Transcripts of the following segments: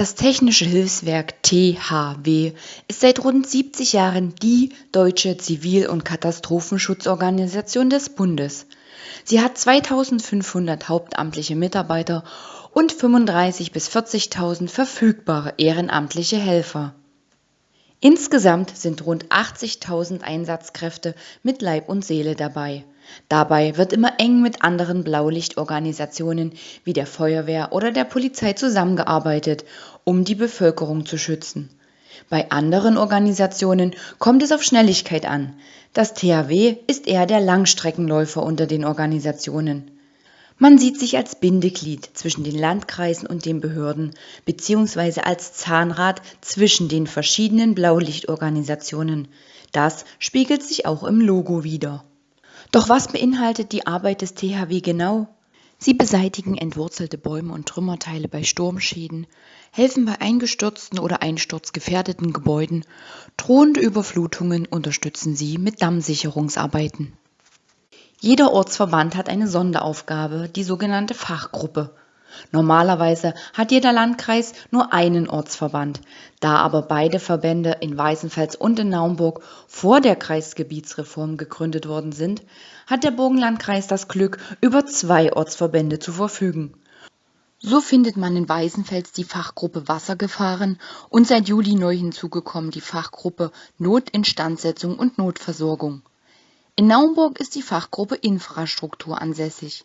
Das Technische Hilfswerk THW ist seit rund 70 Jahren die deutsche Zivil- und Katastrophenschutzorganisation des Bundes. Sie hat 2500 hauptamtliche Mitarbeiter und 35.000 bis 40.000 verfügbare ehrenamtliche Helfer. Insgesamt sind rund 80.000 Einsatzkräfte mit Leib und Seele dabei. Dabei wird immer eng mit anderen Blaulichtorganisationen wie der Feuerwehr oder der Polizei zusammengearbeitet, um die Bevölkerung zu schützen. Bei anderen Organisationen kommt es auf Schnelligkeit an. Das THW ist eher der Langstreckenläufer unter den Organisationen. Man sieht sich als Bindeglied zwischen den Landkreisen und den Behörden beziehungsweise als Zahnrad zwischen den verschiedenen Blaulichtorganisationen. Das spiegelt sich auch im Logo wider. Doch was beinhaltet die Arbeit des THW genau? Sie beseitigen entwurzelte Bäume und Trümmerteile bei Sturmschäden, helfen bei eingestürzten oder einsturzgefährdeten Gebäuden, drohende Überflutungen unterstützen sie mit Dammsicherungsarbeiten. Jeder Ortsverband hat eine Sonderaufgabe, die sogenannte Fachgruppe. Normalerweise hat jeder Landkreis nur einen Ortsverband. Da aber beide Verbände in Weißenfels und in Naumburg vor der Kreisgebietsreform gegründet worden sind, hat der Burgenlandkreis das Glück, über zwei Ortsverbände zu verfügen. So findet man in Weißenfels die Fachgruppe Wassergefahren und seit Juli neu hinzugekommen die Fachgruppe Notinstandsetzung und Notversorgung. In Naumburg ist die Fachgruppe Infrastruktur ansässig.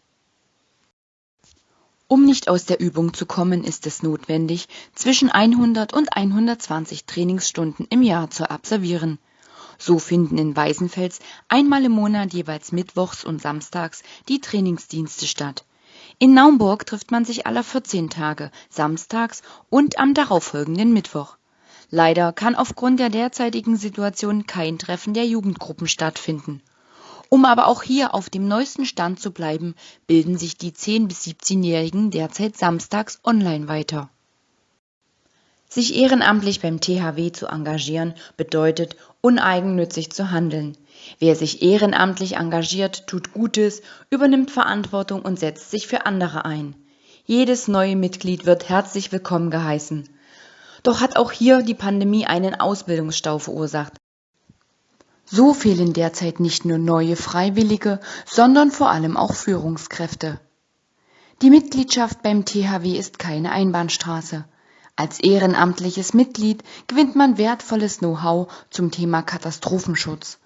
Um nicht aus der Übung zu kommen, ist es notwendig, zwischen 100 und 120 Trainingsstunden im Jahr zu absolvieren. So finden in Weißenfels einmal im Monat jeweils mittwochs und samstags die Trainingsdienste statt. In Naumburg trifft man sich alle 14 Tage, samstags und am darauffolgenden Mittwoch. Leider kann aufgrund der derzeitigen Situation kein Treffen der Jugendgruppen stattfinden. Um aber auch hier auf dem neuesten Stand zu bleiben, bilden sich die 10- bis 17-Jährigen derzeit samstags online weiter. Sich ehrenamtlich beim THW zu engagieren, bedeutet, uneigennützig zu handeln. Wer sich ehrenamtlich engagiert, tut Gutes, übernimmt Verantwortung und setzt sich für andere ein. Jedes neue Mitglied wird herzlich willkommen geheißen. Doch hat auch hier die Pandemie einen Ausbildungsstau verursacht. So fehlen derzeit nicht nur neue Freiwillige, sondern vor allem auch Führungskräfte. Die Mitgliedschaft beim THW ist keine Einbahnstraße. Als ehrenamtliches Mitglied gewinnt man wertvolles Know-how zum Thema Katastrophenschutz.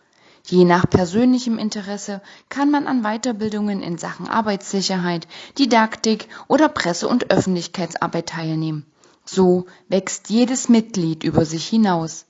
Je nach persönlichem Interesse kann man an Weiterbildungen in Sachen Arbeitssicherheit, Didaktik oder Presse- und Öffentlichkeitsarbeit teilnehmen. So wächst jedes Mitglied über sich hinaus.